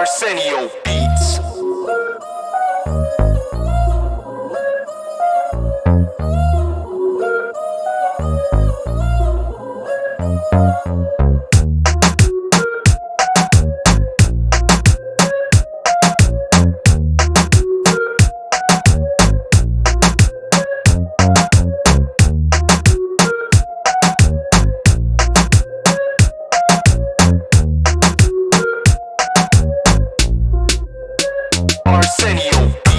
Arsenio Beats. Arsenio.